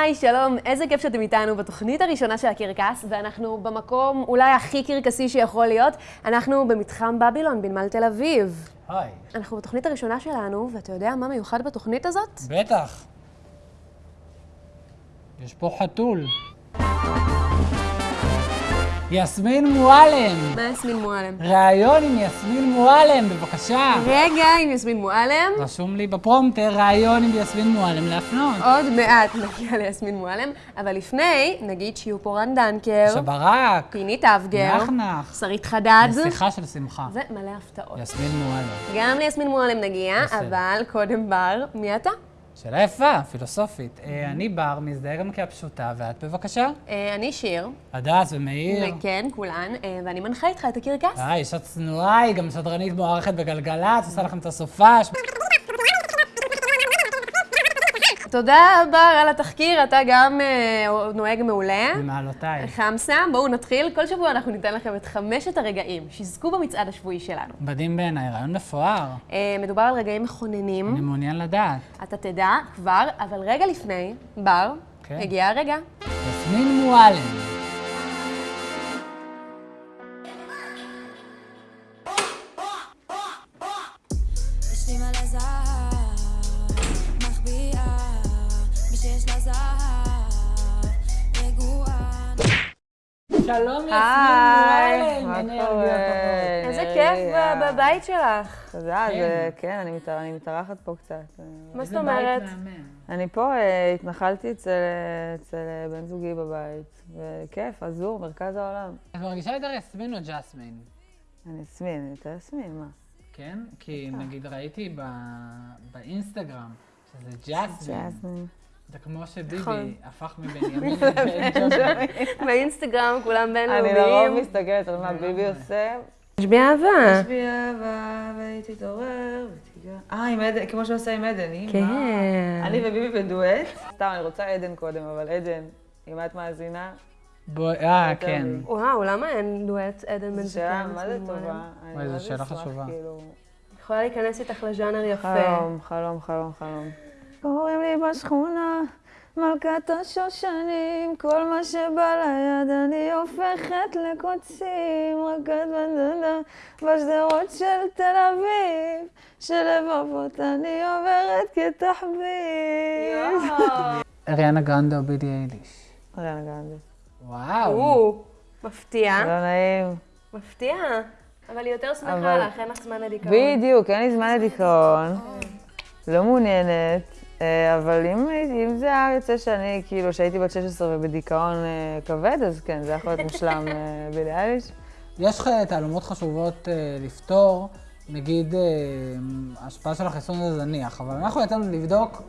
היי, שלום, איזה כיף שאתם איתנו בתוכנית הראשונה של הקרקס, ואנחנו במקום אולי הכי קרקסי שיכול להיות. אנחנו במתחם בבילון בנמל תל אביב. היי. אנחנו בתוכנית הראשונה שלנו, ואתה יודע מה מיוחד בתוכנית הזאת? בטח. יש פה חתול. יסמין מועלם. מה יסמין מועלם? ראיון עם יסמין מועלם, בבקשה. רגע, עם יסמין מועלם. רשום לי בפרומטר ראיון עם יסמין מועלם להפנות. עוד מעט נגיע ליסמין מועלם, אבל לפני, נגיד שיהיו פה רן דנקר, שברק. פינית אבגר, נחנך. שרית חדד, נסיכה של שמחה. ומלא הפתעות. יסמין מועלם. גם ליסמין מועלם נגיע, בסדר. אבל קודם בר, מי אתה? שאלה יפה, פילוסופית. אה, אני בר, מזדהה גם כהפשוטה, ואת בבקשה? אה, אני שיר, הדס ומאיר. וכן, כולן, אה, ואני מנחה איתך את הקרקס. אה, אישה צנועה, היא גם שדרנית מוערכת בגלגלצ, עושה לכם את הסופש. תודה בר על התחקיר, אתה גם אה, נוהג מעולה. במעלותיי. חמסה, בואו נתחיל. כל שבוע אנחנו ניתן לכם את חמשת הרגעים שיזכו במצעד השבועי שלנו. מדהים בעיניי, רעיון מפואר. אה, מדובר על רגעים אני מכוננים, מעוניין לדעת. אתה תדע כבר, אבל רגע לפני, בר, כן. הגיע הרגע. יסמין מועלם. שלום יסמין היי, מועלם. מה אנרגיות. איזה כיף אה, בבית שלך. תודה, כן. זה, כן, אני מתאר- אני מתארחת פה קצת. מה זאת אומרת? אני פה, אה, התנחלתי אצל אה, אה, בן זוגי בבית, וכיף, עזור, מרכז העולם. את מרגישה יותר יסמין או ג'סמין? אני יסמין, אני יותר יסמין, מה? כן? כי נגיד ראיתי ב- באינסטגרם שזה ג'סמין. זה כמו שביבי נכון. הפך מבנימין באינסטגרם כולם אני בינלאומיים. לרוב מסתכלת על מה ביבי עושה. תשביע אהבה. יש בי אהבה, והיא תתעורר, ותיגע. אה, עם עדן, כמו שעושה עם עדן, היא כן. אני וביבי בדואט. סתם, אני רוצה עדן קודם, אבל עדן, אם את מאזינה, בוא- אה, כן. וואו, למה אין דואט עדן בן זו שאלה, זקן, מה זה טובה? אני וואי, זו מה זה שאלה חשובה. כאילו. יכולה להיכנס איתך לז'אנר יפה. חלום, חלום, חלום, חלום. קוראים לי בשכונה, מלכת השושנים, כל מה שבא ליד אני הופכת לקוצים, רק את בנדנה בשדרות של תל אביב, שלבבות אני עוברת כתחביב. אריאנה גרנדה או בידי אייליש. אריאנה גרנדה. וואו. או, מפתיע. לא נעים. מפתיע. אבל היא יותר שמחה לך, אין לך זמן לדיכאון. בדיוק, אין לי זמן לדיכאון, לא מעוניינת, אבל אם, אם זה היה יוצא שאני, כאילו, שהייתי בת 16 ובדיכאון אה, כבד, אז כן, זה יכול להיות מושלם אה, בילי אייליש. יש לך תעלומות חשובות אה, לפתור, נגיד אה, ההשפעה של החיסון זה זניח, אבל אנחנו יצאנו לבדוק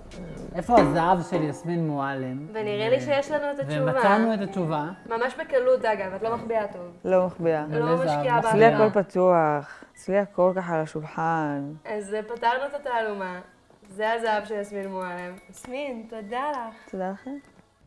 איפה הזהב של יסמין מועלם. ונראה לי שיש לנו את התשובה. ומצאנו את התשובה. ממש בקלות, אגב, את לא מחביאה טוב. לא מחביאה. לא משקיעה מחביאה. אצלי. הכל פתוח, אצלי הכל ככה על השולחן. אז אה, פתרנו את התעלומה. זה הזהב של יסמין מועלם. יסמין, תודה לך. תודה לכם.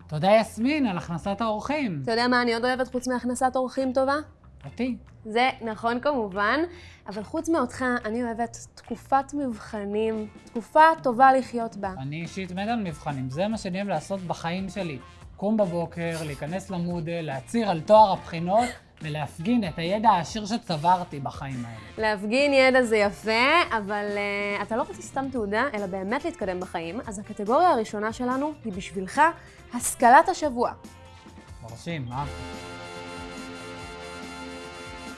תודה יסמין על הכנסת האורחים. אתה יודע מה אני עוד אוהבת חוץ מהכנסת אורחים טובה? אותי. זה נכון כמובן, אבל חוץ מאותך, אני אוהבת תקופת מבחנים, תקופה טובה לחיות בה. אני אישית מת על מבחנים, זה מה שאני אוהב לעשות בחיים שלי. קום בבוקר, להיכנס למודל, להצהיר על תואר הבחינות ולהפגין את הידע העשיר שצברתי בחיים האלה. להפגין ידע זה יפה, אבל uh, אתה לא רוצה סתם תעודה, אלא באמת להתקדם בחיים, אז הקטגוריה הראשונה שלנו היא בשבילך השכלת השבוע. מרשים, אהבתי.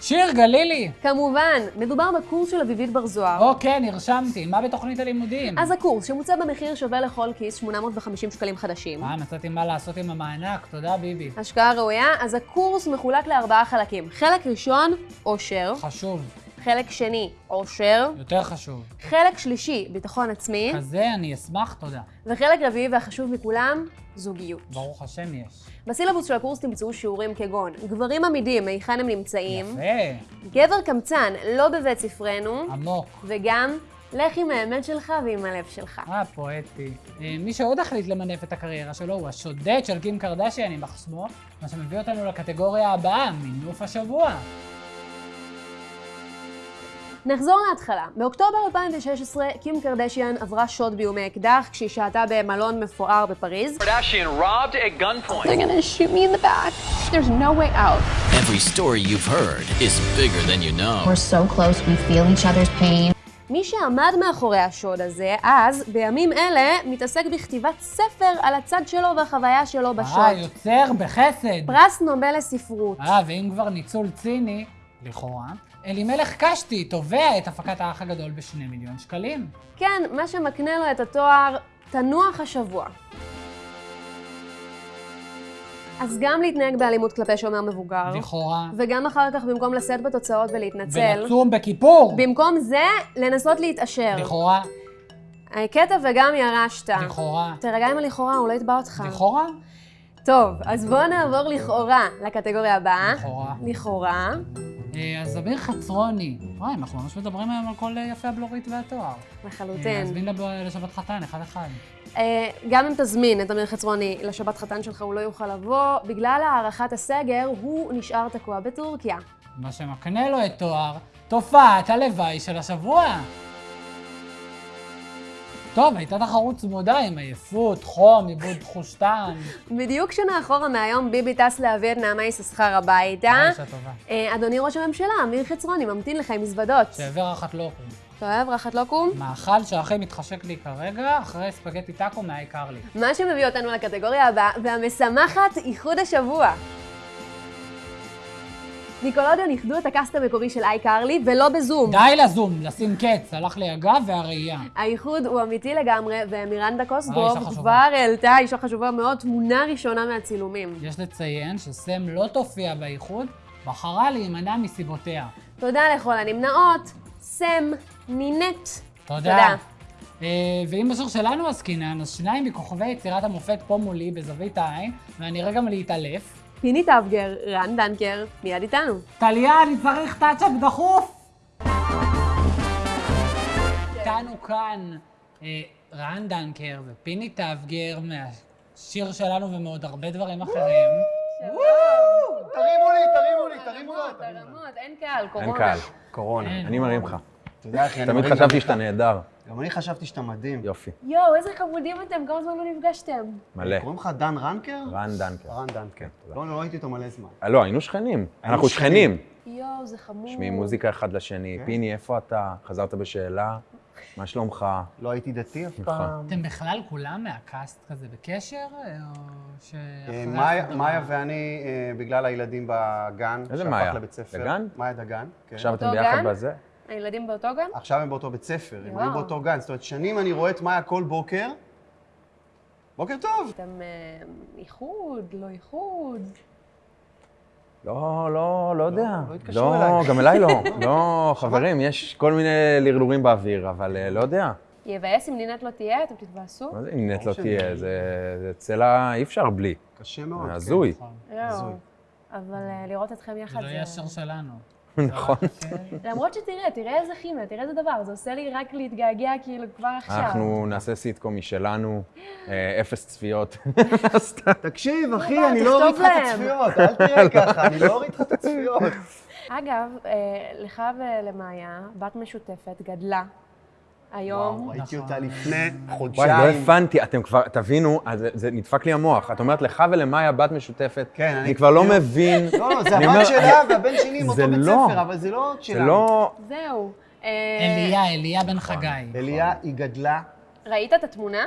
שיר גלילי! כמובן, מדובר בקורס של אביבית בר זוהר. אוקיי, נרשמתי. מה בתוכנית הלימודים? אז הקורס, שמוצע במחיר שווה לכל כיס 850 שקלים חדשים. אה, מצאתי מה לעשות עם המענק, תודה ביבי. השקעה ראויה, אז הקורס מחולק לארבעה חלקים. חלק ראשון, עושר. חשוב, חלק שני, עושר. יותר חשוב. חלק שלישי, ביטחון עצמי. כזה אני אשמח, תודה. וחלק רביעי והחשוב מכולם, זוגיות. ברוך השם יש. בסילבוס של הקורס תמצאו שיעורים כגון גברים עמידים, היכן הם נמצאים, יפה, גבר קמצן, לא בבית ספרנו, עמוק. וגם לך עם האמת שלך ועם הלב שלך. אה, פואטי. אה, מי שעוד החליט למנף את הקריירה שלו הוא השודד של קים קרדשיאן, יימח שמו, מה שמביא אותנו לקטגוריה הבאה, מינוף השבוע. נחזור להתחלה. באוקטובר 2016, קים קרדשיאן עברה שוד באיומי אקדח כשהיא שהתה במלון מפואר בפריז. Kardashian robbed at gunpoint. They're gonna shoot me in the back. There's no way out. Every story you've heard is bigger than you know. We're so close, we feel each other's pain. מי שעמד מאחורי השוד הזה, אז, בימים אלה, מתעסק בכתיבת ספר על הצד שלו והחוויה שלו אה, בשוד. יוצר בחסד. פרס נובל לספרות. אה, ואם כבר ניצול ציני, לכאורה, אלימלך קשתי תובע את הפקת האח הגדול בשני מיליון שקלים. כן, מה שמקנה לו את התואר תנוח השבוע. אז גם להתנהג באלימות כלפי שומר מבוגר, לכאורה. וגם אחר כך במקום לשאת בתוצאות ולהתנצל, ולצום בכיפור. במקום זה, לנסות להתעשר. לכאורה. הקטע וגם ירשת. לכאורה. תירגע עם הלכאורה, הוא לא יתבע אותך. לכאורה? טוב, אז בואו נעבור לכאורה לקטגוריה הבאה. לכאורה. לכאורה. אה, אז אמיר חצרוני. וואי, אנחנו ממש מדברים היום על כל אה, יפי הבלורית והתואר. אה, לחלוטין. נזמין לב- לשבת חתן, אחד-אחד. אה, גם אם תזמין את אמיר חצרוני לשבת חתן שלך, הוא לא יוכל לבוא. בגלל הארכת הסגר, הוא נשאר תקוע בטורקיה. מה שמקנה לו את תואר תופעת הלוואי של השבוע. טוב, הייתה תחרות צמודה עם עייפות, חום, עיבוד תחוש טעם. בדיוק שנה אחורה מהיום ביבי טס להביא את נעמה יששכר הביתה. אה, אישה טובה. אה, אדוני ראש הממשלה, אמיר חצרוני, ממתין לך עם מזוודות. שהעבר אחת לא קום. אתה אוהב רחת לא קום? מאכל שהכי מתחשק לי כרגע, אחרי ספגטי טאקו מהעיקר לי. מה שמביא אותנו לקטגוריה הבאה, והמשמחת, איחוד השבוע. ניקולודיון איחדו את הקאסט המקורי של איי קרלי, ולא בזום. די לזום, לשים קץ, הלך לי הגב והראייה. האיחוד הוא אמיתי לגמרי, ומירנדה אה, אישה חשובה. כבר העלתה, אישה חשובה מאוד, תמונה ראשונה מהצילומים. יש לציין שסם לא תופיע באיחוד, בחרה להימנע מסיבותיה. תודה לכל הנמנעות, סם, נינט. תודה. תודה. אה, ואם בשיר שלנו עסקינן, אז שניים מכוכבי יצירת המופת פה מולי בזווית העין, ואני רגע להתעלף. פיני טבגר, רן דנקר, מיד איתנו. טליה, אני צריך touch-up דחוף! איתנו כאן אה, רן דנקר ופיני טבגר מהשיר שלנו ומעוד הרבה דברים אחרים. תרימו לי, תרימו לי, תרימו. תרמות, אין קהל, קורונה. אין קהל, קורונה. אני מרים לך. אתה יודע, אחי, אני תמיד חשבתי שאתה. נהדר. גם אני חשבתי שאתה מדהים. יופי, יואו, איזה חמודים אתם, כמה זמן לא נפגשתם. מלא. קוראים לך דן רנקר? רן דנקר. רן דנקר. תודה. לא, לא ראיתי אותו מלא זמן. אה, לא, היינו שכנים. אנחנו שכנים. יואו, זה חמור. שומעים מוזיקה אחד לשני. כן. פיני, איפה אתה? חזרת בשאלה? מה שלומך? לא הייתי דתי אף נכון. פעם. אתם בכלל כולם מהקאסט כזה בקשר? אה, מאיה- מאיה ואני, אה, בגלל הילדים בגן, איזה שהפך מאיה? לבית ספר. דגן? מאיה דגן, כן. עכשיו אתם ביחד? בזה? הילדים באותו גן? עכשיו הם באותו בית ספר, הם. היו באותו גן. זאת אומרת, שנים אני רואה את מאיה כל בוקר. בוקר טוב. אתם אה, איחוד, לא איחוד. לא, לא, לא יודע. לא התקשרו לא, אליי. גם אליי לא. לא, חברים, יש כל מיני לרלורים באוויר, אבל אה, לא יודע. יבאס אם נינת לא תהיה, אתם תתבאסו? מה זה אם נט לא שאני- תהיה? זה זה צלע, אי אפשר בלי. קשה מאוד. זה כן. הזוי. אבל אה, לראות אתכם זה יחד לא יהיה השיר שלנו. נכון. למרות שתראה, תראה איזה כימיה, תראה איזה דבר, זה עושה לי רק להתגעגע כאילו כבר עכשיו. אנחנו נעשה סיטקום משלנו, אה, אפס צפיות. תקשיב, אחי, לא, אני לא אוריד לך את. הצפיות, אל תראה ככה, אני לא אוריד לך את הצפיות. אגב, אה, לך ולמאיה, בת משותפת, גדלה. היום, וואו, ראיתי נכון. אותה לפני וואי, לא חודשיים. הבנתי, אתם כבר, תבינו, זה- זה נדפק לי המוח. את אומרת, לך ולמאיה בת משותפת, כן, אני- אני כבר לא מבין. לא, לא, זה הבת שלה והבן שלי עם זה אותו בית לא. ספר, אבל זה לא זה שלנו. לא... זהו. אה, אליה, אליה בן חגי. אליה, היא גדלה. ראית את התמונה?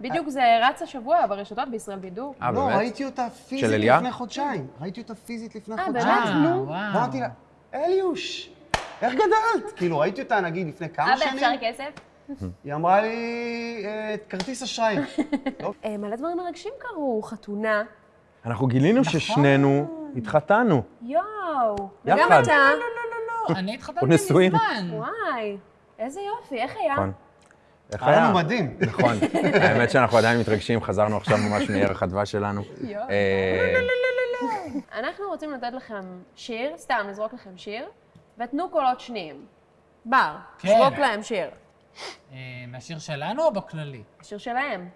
בדיוק זה רץ השבוע ברשתות בישראל בידור. אה, לא, באמת? ראיתי אותה פיזית של אליה? לפני חודשיים. ראיתי אותה פיזית לפני אה, חודשיים. באמת? אה, נו. וואו. אמרתי לה, אליוש, איך גדלת? כאילו, ראיתי אותה נגיד לפני כמה אבא, שנים, אפשר כסף? היא אמרה לי, "אה, כרטיס אשראי. לא, אה, מלא דברים מרגשים קרו, חתונה. אנחנו גילינו ששנינו התחתנו. יואו. וגם. אתה. אני התחתנתי. מזמן. וואי, איזה יופי, איך היה? נכון. איך היה היה? לנו מדהים. נכון. האמת שאנחנו עדיין מתרגשים, חזרנו עכשיו ממש מערך הדבש שלנו. יואו. אה, אנחנו רוצים לתת לכם שיר, סתם לזרוק לכם שיר, ותנו קולות שניים. בר, כן. זרוק להם שיר. אה, מהשיר שלנו או בכללי? השיר שלהם.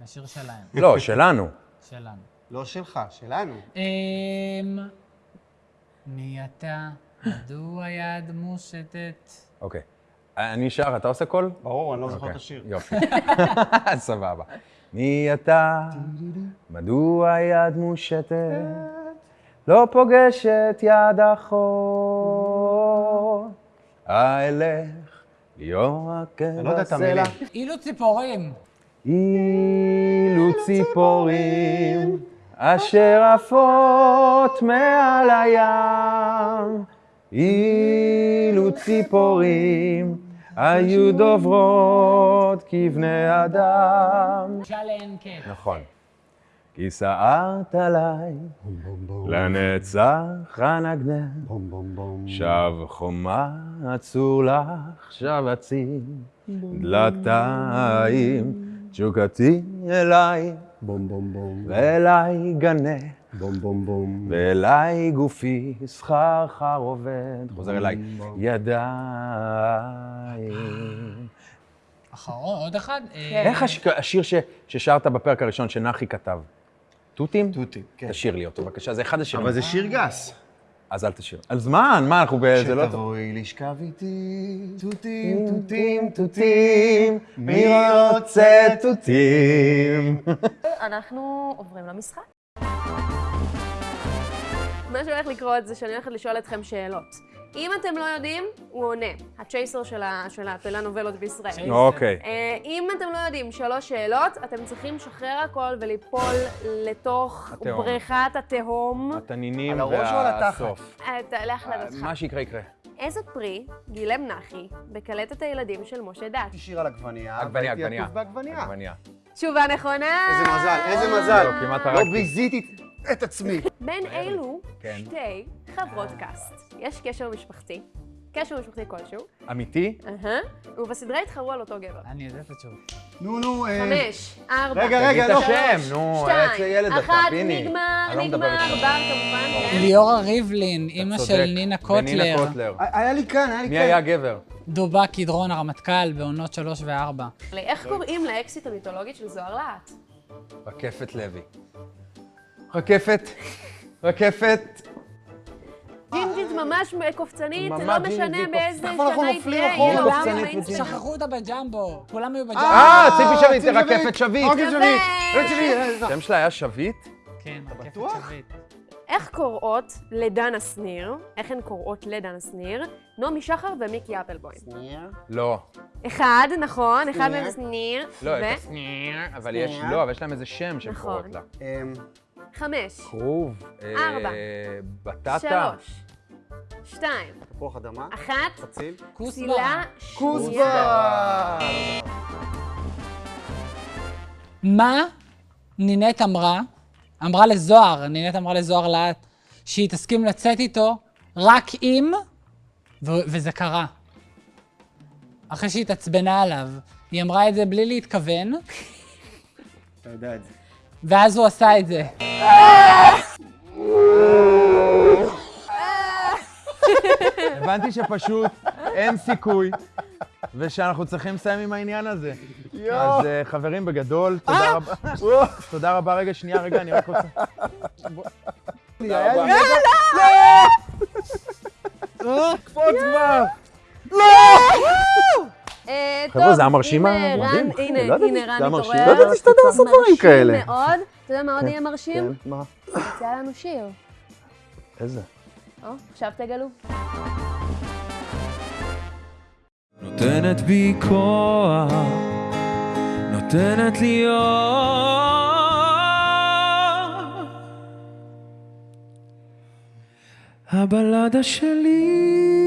מהשיר שלהם. לא, שלנו. שלנו. לא שלך, שלנו. אמ... מי אתה? מדוע יד מושטת? אוקיי. אני שר, אתה עושה קול? ברור, אני לא זוכר אוקיי, את השיר. יופי. סבבה. מי אתה? מדוע יד מושטת? לא פוגשת יד אחות. אילך ליאור. המילים. אילו ציפורים. אילו ציפורים אשר עפות מעל הים, אילו ציפורים היו דוברות כבני אדם. קט. נכון. כי סערת עליי, לנצח אנגנך, בום בום בום. שב חומה אצור לך, שב אציב דלתיים, תשוקתי אליי, בום בום בום. ואליי גנה, בום בום בום. ואליי גופי סחרחר עובד, חוזר אליי, ידיים. אחרון, עוד אחד? כן. איך הש- השיר ששרת בפרק הראשון שנחי כתב? תותים? תותים, כן. תשאיר לי אותו בבקשה, זה אחד השירים. אבל זה שיר גס. אז אל תשאיר. על זמן, מה, אנחנו ב... זה לא טוב. שתבואי לשכב איתי, תותים, תותים, תותים, מי רוצה תותים? אנחנו עוברים למשחק. מה שהולך לקרות זה שאני הולכת לשאול אתכם שאלות. אם אתם לא יודעים, הוא עונה. הצ'ייסר של הטלנובלות בישראל. אוקיי. אה, אם אתם לא יודעים שלוש שאלות, אתם צריכים לשחרר הכל וליפול לתוך. בריכת התהום. התנינים על הראש או על התחת? והסוף. אה, ת- להחלטתך. מה שיקרה יקרה. איזה פרי גילם נחי בקלטת הילדים של משה דת? יש שיר על עגבנייה, בעגבניה. עגבניה. תשובה נכונה! איזה מזל, איזה מזל. לא, לא. ביזיתי את עצמי. בין אילו כן. שתי חברות קאסט יש קשר משפחתי, קשר משפחתי כלשהו, אמיתי? אהה, ובסדרה התחרו על אותו גבר. אני יודע את התשובה. נו, נו, אה... חמש, ארבע, רגע, רגע, לא. השם, נו, איזה שתיים, ילד אתה, אחת, פיני. נגמר, אני לא נגמר. בר כמובן, כן. ליאורה ריבלין, אימא. של נינה קוטלר. ונינה קוטלר. היה לי כאן, היה לי כאן. מי היה הגבר? דובה קדרון הרמטכ"ל בעונות 3 ו-4. איך קוראים לאקסיט המיתולוגית של זוהר להט? רקפת לוי. רקפת, רקפת. ג'ינג'ית ממש קופצנית, לא משנה באיזה אנחנו שנה נופלים היא אחורה? תהיה. שכחו אותה בג'מבו, כולם היו בג'מבו. אה, ציפי שביט, רקפת שביט. אה, אה, השם שלה היה שביט? כן, רקפת בטוח? שביט. איך קוראות לדנה שניר, איך הן קוראות לדנה שניר, נעמי שחר ומיקי אפלבוים? לא. אחד, נכון, אחד שניר. מהם שניר, לא, שניר, אבל יש, שניר. לא, אבל יש להם איזה שם שהן נכון. קוראות לה. חמש, כרוב. אה, ארבע. בטטה. שלוש, שתיים, תפוח אדמה, אחת, חציל. כוסברה. צילה, כוסברה! מה נינט אמרה? אמרה לזוהר, נינט אמרה לזוהר להט, שהיא תסכים לצאת איתו רק אם, וזה קרה. אחרי שהיא התעצבנה עליו. היא אמרה את זה בלי להתכוון, אתה יודע את זה. ואז הוא עשה את זה. הבנתי שפשוט אין סיכוי, ושאנחנו צריכים לסיים עם העניין הזה. אז אה, חברים, בגדול, תודה רבה. תודה רבה. רגע, שנייה, רגע, אני רק רוצה... היה לי קפוץ כבר! אה, חבר'ה, טוב, זה היה המועדים. רן, הנה, לא הנה רן. מתעורר. לא ידעתי שאתה יודע לעשות דברים כאלה. מרשים מאוד. אתה יודע מה עוד יהיה מרשים? מה? יצא לנו שיר. איזה? או, עכשיו תגלו. נותנת בי כוח, נותנת לי אור. הבלדה שלי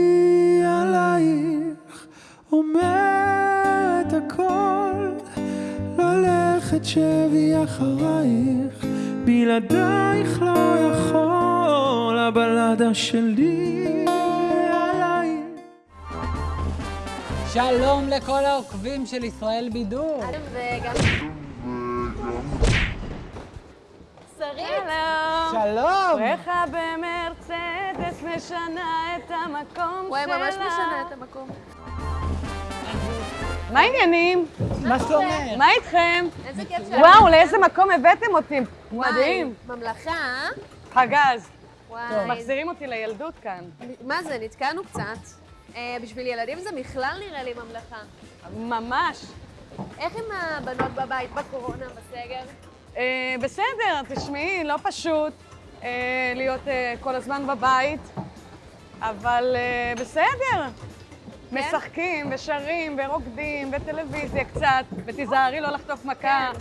ללכת שבי אחרייך, בלעדייך לא יכול, הבלדה שלי עלייך. שלום לכל העוקבים של ישראל בידור. וגם... שרית. שלום. בריכה במרצדס משנה את המקום וואי, שלה. ממש משנה את המקום. מה העניינים? מה שלומך? מה איתכם? איזה כיף שאת... וואו, לאיזה מקום הבאתם אותי? מדהים. ממלכה, פגז. וואי. מחזירים אותי לילדות כאן. מה זה, נתקענו קצת. אה, בשביל ילדים זה בכלל נראה לי ממלכה. ממש. איך עם הבנות בבית בקורונה, בסגר? אה, בסדר, תשמעי, לא פשוט אה, להיות אה, כל הזמן בבית, אבל אה, בסדר. משחקים ושרים ורוקדים וטלוויזיה קצת, ותיזהרי לא לחטוף מכה.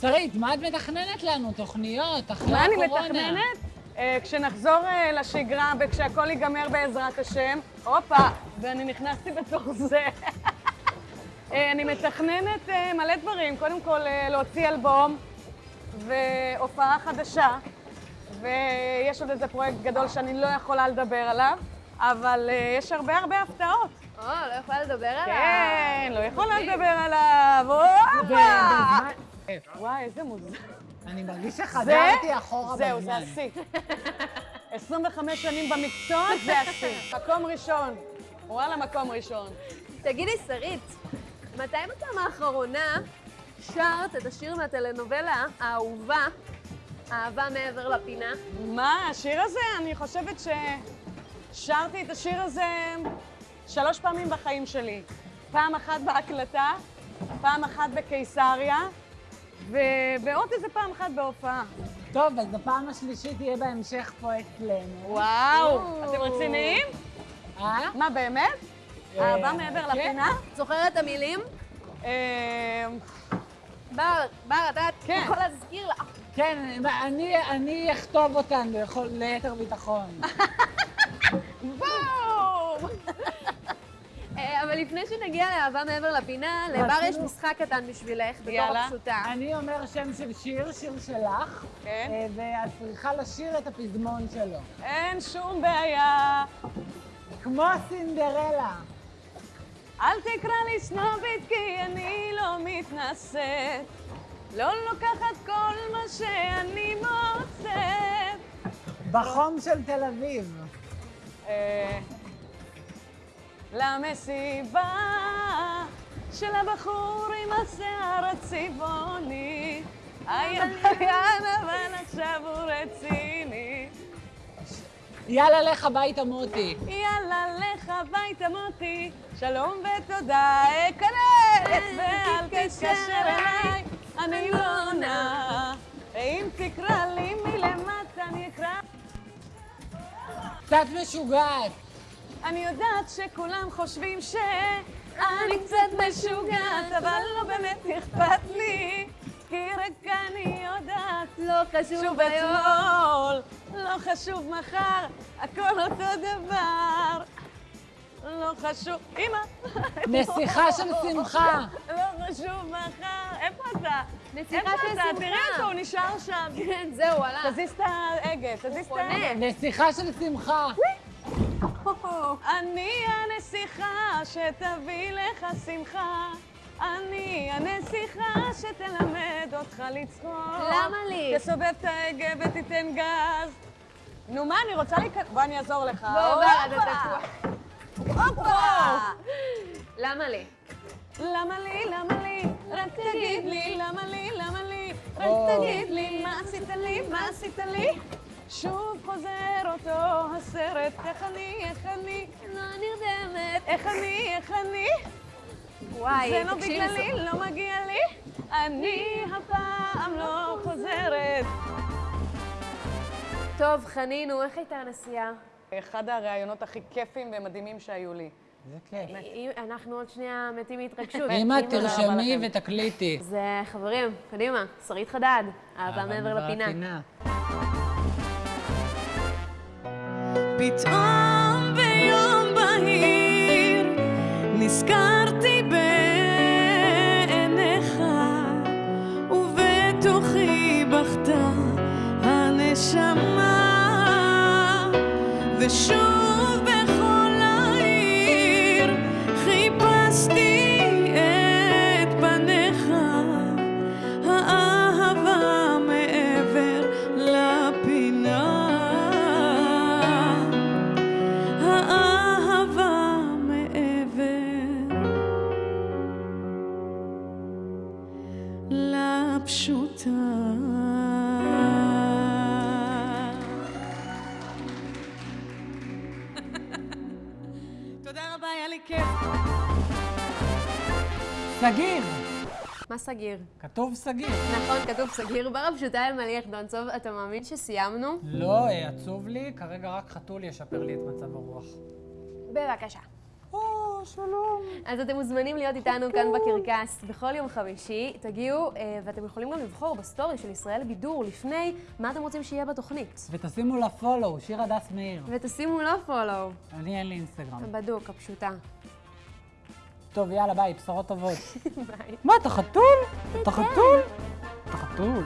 שרית, מה את מתכננת לנו? תוכניות, אחרי מה אני הקורונה? מתכננת? אה, כשנחזור אה, לשגרה וכשהכול ייגמר בעזרת השם, הופה, ואני נכנסתי בתוך זה. אה, אני מתכננת מלא דברים. קודם כל, להוציא אלבום והופעה חדשה, ויש עוד איזה פרויקט גדול שאני לא יכולה לדבר עליו, אבל אה, יש הרבה הרבה הפתעות. או, לא יכולה לדבר עליו. כן, לא יכולה לדבר עליו, הופה! וואי, איזה מוזר. אני מרגיש שחזרתי אחורה זהו, בזמן. זה השיא. 25 שנים במקצוע, זה השיא. מקום ראשון. וואלה, מקום ראשון. תגידי, שרית, מתי בפעם האחרונה שרת את השיר מהטלנובלה האהובה, אהבה מעבר לפינה? מה, השיר הזה? אני חושבת ששרתי את השיר הזה שלוש פעמים בחיים שלי. פעם אחת בהקלטה, פעם אחת בקיסריה, ו... ועוד איזה פעם אחת בהופעה. טוב, אז בפעם השלישית יהיה בהמשך פה אצלנו. וואו, אתם רציניים? אה? מה, באמת? אה, אהבה מעבר כן. לפינה? זוכרת את המילים? אה, בר, בר, אתה כן. יכול להזכיר לה. כן, אני, אני אכתוב אותן ליתר ביטחון. בום! אה, אבל לפני שנגיע לאהבה מעבר לפינה, לבר יש משחק קטן בשבילך, בתור. הפשוטה. אני אומר שם של שיר, שיר שלך, כן. אה, ואת צריכה לשיר את הפזמון שלו. אין שום בעיה. כמו סינדרלה. אל תקרא לי סנובית כי אני לא מתנשאת. לא לוקחת כל מה שאני מוצאת. בחום של תל אביב. אה, למסיבה של הבחור עם השיער הצבעוני. היה עבריין אבל עכשיו הוא רציני. יאללה, לך הביתה, מוטי. יאללה, לך הביתה מוטי, שלום ותודה, אכנס ואל תתקשר אליי, אני לא עונה. ואם תקרא לי מלמטה אני אקרא. קצת משוגעת. אני יודעת שכולם חושבים שאני קצת משוגעת, אבל לא באמת אכפת לי, כי רק אני יודעת. לא חשוב שוב היום. אתמול, לא חשוב מחר, הכל אותו דבר. לא חשוב, אמא. נסיכה של שמחה. לא חשוב מחר, איפה אתה? נסיכה איפה של? שמחה. תראה אותו, הוא נשאר שם. כן, זהו, הלך. תזיז את ההגה, תזיז את ההגה. נסיכה של שמחה. אני הנסיכה שתביא לך שמחה. אני הנסיכה שתלמד אותך לצחוק. למה לי? תסובב את ההגה ותיתן גז. נו, מה, אני רוצה להיכנס... בוא, אני אעזור לך. בוא, אתה תקוע. הופה! למה לי? למה לי, למה לי? רק תגיד לי, למה לי, למה לי? רק תגיד לי, מה עשית לי, מה עשית לי? שוב חוזר אותו הסרט, איך אני, איך אני, לא נרדמת. איך אני, איך אני? וואי, זה לא בגללי, לא מגיע לי. אני הפעם לא חוזרת. טוב, חנינו, איך הייתה הנסיעה? אחד הראיונות הכי כיפים ומדהימים שהיו לי. זה כיף. אנחנו עוד שנייה מתים מהתרגשות. אמא, תרשמי. ותקליטי. אז אה, חברים, קדימה, שרית חדד, אהבה מעבר לפינה. פתאום ביום בהיר נזכרתי בעיניך ובתוכי בכתה הנשמה ושוב בכל סגיר. מה סגיר? כתוב סגיר. נכון, כתוב סגיר. ברב פשוטה אלמליח דונצוב, אתה מאמין שסיימנו? לא, אה, עצוב לי, כרגע רק חתול ישפר לי את מצב הרוח. בבקשה. או, שלום. אז אתם מוזמנים להיות איתנו כאן בקרקס בכל יום חמישי. תגיעו, אה, ואתם יכולים גם לבחור בסטורי של ישראל בידור לפני מה אתם רוצים שיהיה בתוכנית. ותשימו לה פולו, שיר הדס מאיר. ותשימו לו פולו. אני אין לי אינסטגרם. בדוק, הפשוטה. טוב, יאללה, ביי, בשורות טובות. ביי. מה, אתה חתול? אתה חתול? אתה חתול.